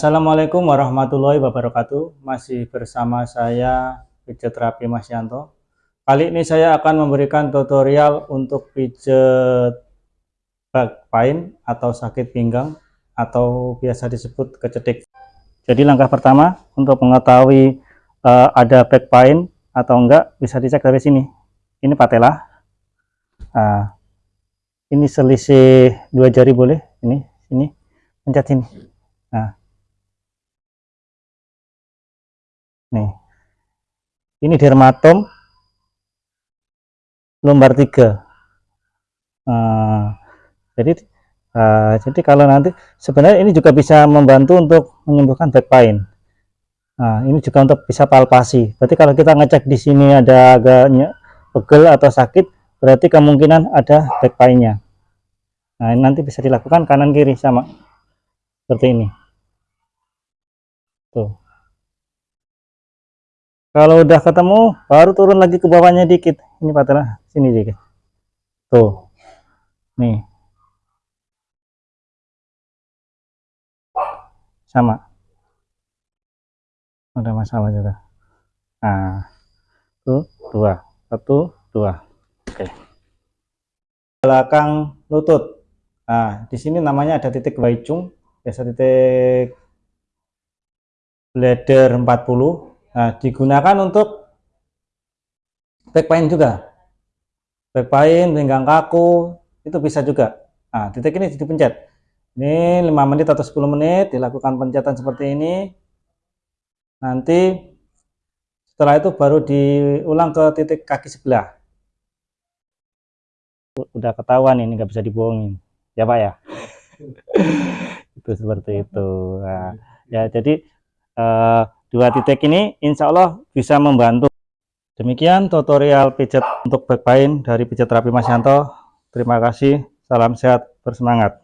Assalamualaikum warahmatullahi wabarakatuh. Masih bersama saya pijat terapi Mas Yanto. Kali ini saya akan memberikan tutorial untuk pijat back pain atau sakit pinggang atau biasa disebut kecedik. Jadi langkah pertama untuk mengetahui uh, ada back pain atau enggak bisa dicek dari sini. Ini patella. Nah, ini selisih dua jari boleh. Ini, ini, pencet sini. Nah, nih. Ini dermatom lumbar tiga. Nah, jadi uh, jadi kalau nanti sebenarnya ini juga bisa membantu untuk menyembuhkan back pain. Nah ini juga untuk bisa palpasi. Berarti kalau kita ngecek di sini ada agaknya pegel atau sakit berarti kemungkinan ada back painnya. Nah ini nanti bisa dilakukan kanan kiri sama seperti ini. Tuh kalau udah ketemu baru turun lagi ke bawahnya dikit. Ini patah sini dikit tuh. Nih. Sama. Ada masalah juga. Nah. Tuh dua. Satu dua. Oke. Belakang lutut. Nah di sini namanya ada titik waicung biasa titik bladder 40 Nah, digunakan untuk back pain juga. Back pain, pinggang kaku, itu bisa juga. Nah, titik ini dipencet. Ini 5 menit atau 10 menit dilakukan pencetan seperti ini. Nanti setelah itu baru diulang ke titik kaki sebelah. Udah ketahuan ini nggak bisa dibohongin. Ya, Pak ya. itu seperti itu. Nah, ya jadi uh, Dua titik ini insya Allah bisa membantu. Demikian tutorial pijat untuk back pain dari pijat terapi Mas Yanto. Terima kasih, salam sehat, bersemangat.